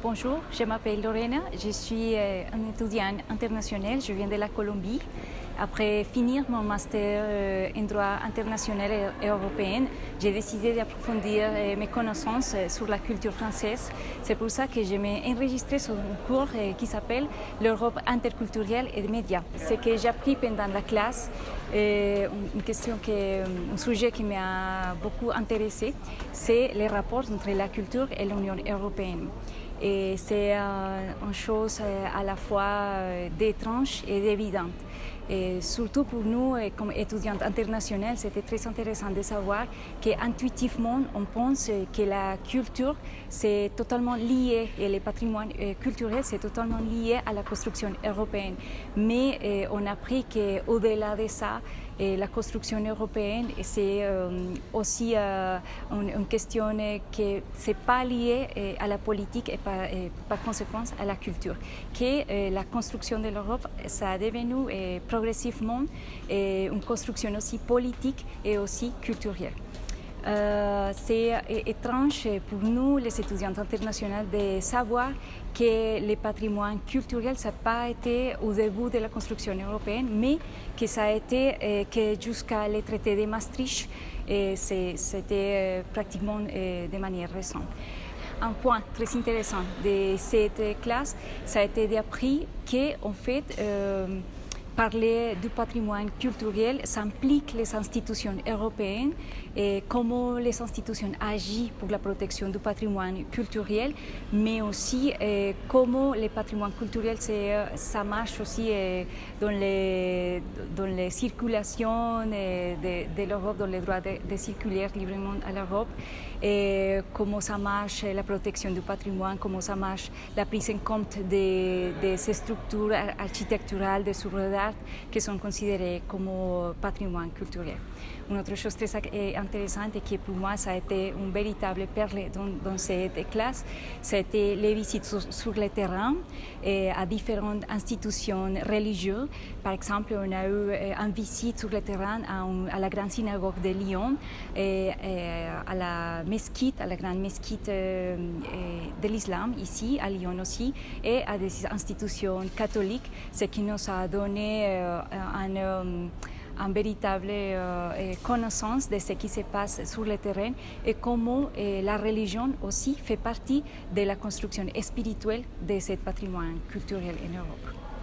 Bonjour, je m'appelle Lorena, je suis euh, un étudiant international, je viens de la Colombie. Après finir mon master euh, en droit international et européen, j'ai décidé d'approfondir euh, mes connaissances sur la culture française. C'est pour ça que je m'ai enregistré sur un cours qui s'appelle l'Europe interculturelle et des médias. Ce que j'ai appris pendant la classe, une question que, un sujet qui m'a beaucoup intéressé, c'est les rapports entre la culture et l'Union européenne. Et c'est euh, une chose euh, à la fois euh, d'étrange et d'évidente. Et surtout pour nous, comme étudiantes internationales, c'était très intéressant de savoir qu'intuitivement, on pense que la culture, c'est totalement lié, et le patrimoine culturel, c'est totalement lié à la construction européenne. Mais on a appris qu'au-delà de ça, la construction européenne, c'est aussi une, question qui n'est pas liée à la politique et par, et par conséquence à la culture. Que la construction de l'Europe, ça a devenu progressivement une construction aussi politique et aussi culturelle. Euh, c'est étrange pour nous, les étudiants internationaux, de savoir que le patrimoine culturel, ça n'a pas été au début de la construction européenne, mais que ça a été euh, que jusqu'à le traité de Maastricht, c'était euh, pratiquement de manière récente. Un point très intéressant de cette classe, ça a été d'appris qu'en fait, parler du patrimoine culturel s'implique les institutions européennes et comment les institutions agissent pour la protection du patrimoine culturel, mais aussi eh, comment le patrimoine culturel ça marche aussi eh, dans, les, dans les circulations de, de l'Europe, dans les droits de, de, circuler librement à l'Europe, et comment ça marche la protection du patrimoine, comment ça marche la prise en compte de, de ces structures architecturales, des œuvres d'art qui sont considérées comme patrimoine culturel. Une autre chose très intéressante et qui pour moi ça a été une véritable perle dans, cette classe, c'était les visites sur, le terrain à différentes institutions religieuses. Par exemple, on a eu une visite sur le terrain à, la grande synagogue de Lyon et, à la mesquite, à la grande mesquite de l'islam ici à Lyon aussi et à des institutions catholiques, ce qui nous a donné un une véritable euh, connaissance de ce qui se passe sur le terrain et comment la religion aussi fait partie de la construction spirituelle de ce patrimoine culturel en Europe.